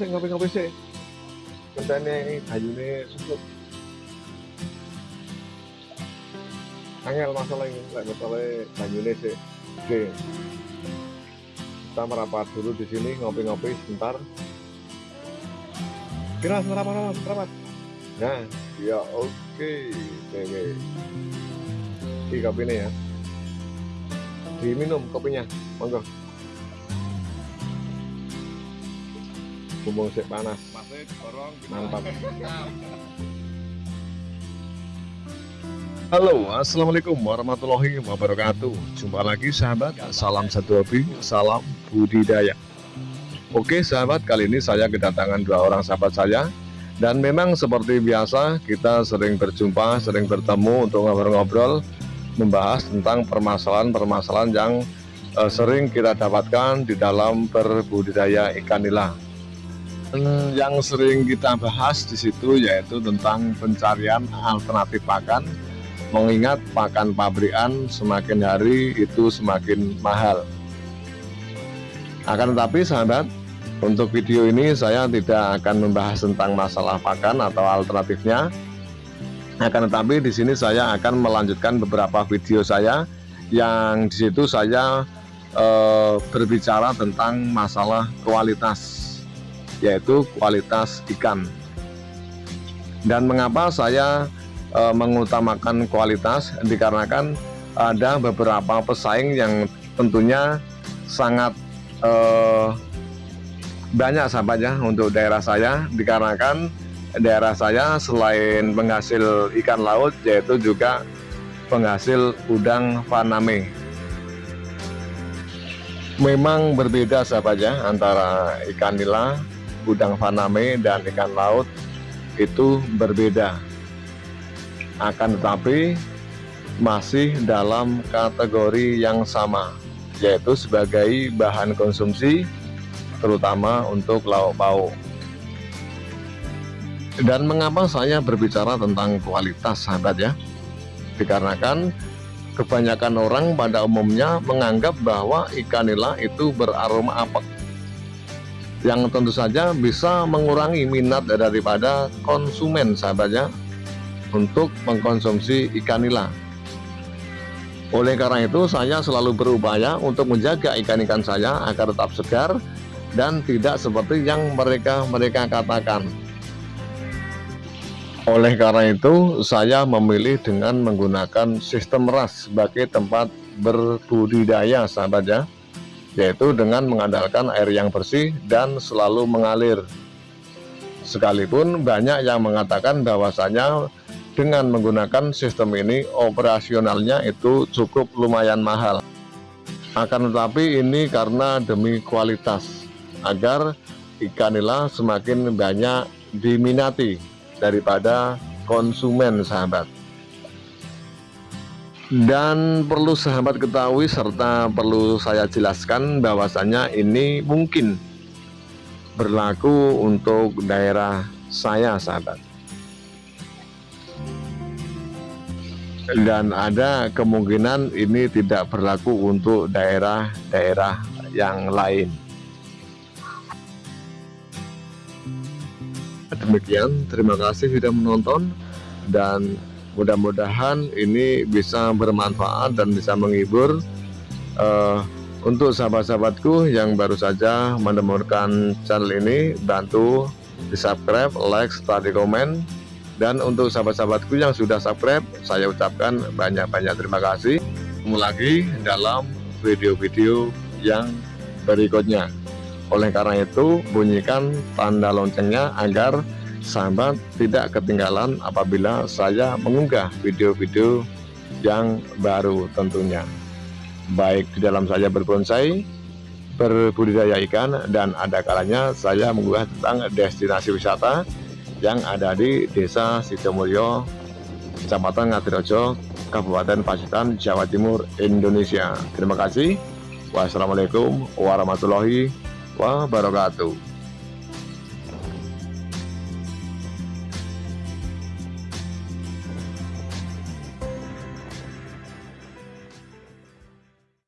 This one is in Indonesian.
Ini masih ngopi-ngopi sih. Kentene ayune susut. Angel masalah ini, lek masalah banyune sih. Oke. Kita merapat dulu di sini ngopi-ngopi sebentar. Kira merapat, merapat, merapat. Nah, ya oke, oke, oke. Ini kopinya ya. Diminum kopinya, monggo. Bumbung sik panas. Mantap. Halo, assalamualaikum warahmatullahi wabarakatuh. Jumpa lagi sahabat. Salam satu hobi, salam budidaya. Oke sahabat, kali ini saya kedatangan dua orang sahabat saya. Dan memang seperti biasa, kita sering berjumpa, sering bertemu untuk ngobrol-ngobrol, membahas tentang permasalahan-permasalahan yang uh, sering kita dapatkan di dalam berbudidaya ikan nila yang sering kita bahas di situ yaitu tentang pencarian alternatif pakan mengingat pakan pabrikan semakin hari itu semakin mahal. Akan tetapi sahabat untuk video ini saya tidak akan membahas tentang masalah pakan atau alternatifnya. Akan tetapi di sini saya akan melanjutkan beberapa video saya yang di situ saya e, berbicara tentang masalah kualitas yaitu kualitas ikan. Dan mengapa saya e, mengutamakan kualitas? Dikarenakan ada beberapa pesaing yang tentunya sangat e, banyak sahabatnya untuk daerah saya. Dikarenakan daerah saya selain penghasil ikan laut yaitu juga penghasil udang faname. Memang berbeda sahabatnya antara ikan nila udang faname dan ikan laut itu berbeda. Akan tetapi masih dalam kategori yang sama yaitu sebagai bahan konsumsi terutama untuk lauk pauk. Dan mengapa saya berbicara tentang kualitas sahabat ya? Dikarenakan kebanyakan orang pada umumnya menganggap bahwa ikan nila itu beraroma apek yang tentu saja bisa mengurangi minat daripada konsumen sahabatnya untuk mengkonsumsi ikan nila. Oleh karena itu saya selalu berupaya untuk menjaga ikan-ikan saya agar tetap segar dan tidak seperti yang mereka-mereka katakan. Oleh karena itu saya memilih dengan menggunakan sistem ras sebagai tempat berbudidaya sahabatnya yaitu dengan mengandalkan air yang bersih dan selalu mengalir. Sekalipun banyak yang mengatakan bahwasanya dengan menggunakan sistem ini operasionalnya itu cukup lumayan mahal. Akan tetapi ini karena demi kualitas agar ikan nila semakin banyak diminati daripada konsumen sahabat dan perlu sahabat ketahui serta perlu saya jelaskan bahwasanya ini mungkin berlaku untuk daerah saya sahabat. Dan ada kemungkinan ini tidak berlaku untuk daerah-daerah yang lain. Demikian terima kasih sudah menonton dan mudah-mudahan ini bisa bermanfaat dan bisa menghibur uh, untuk sahabat-sahabatku yang baru saja menemukan channel ini bantu di subscribe like serta di komen. Dan untuk sahabat-sahabatku yang sudah subscribe saya ucapkan banyak-banyak terima kasih. Ketemu lagi dalam video-video yang berikutnya. Oleh karena itu bunyikan tanda loncengnya agar sahabat tidak ketinggalan apabila saya mengunggah video-video yang baru tentunya. Baik di dalam saya berbonsai berbudidaya ikan dan ada kalanya saya mengunggah tentang destinasi wisata yang ada di desa Sidomulyo Kecamatan Ngadirojo Kabupaten Pacitan Jawa Timur Indonesia. Terima kasih. Wassalamualaikum warahmatullahi wabarakatuh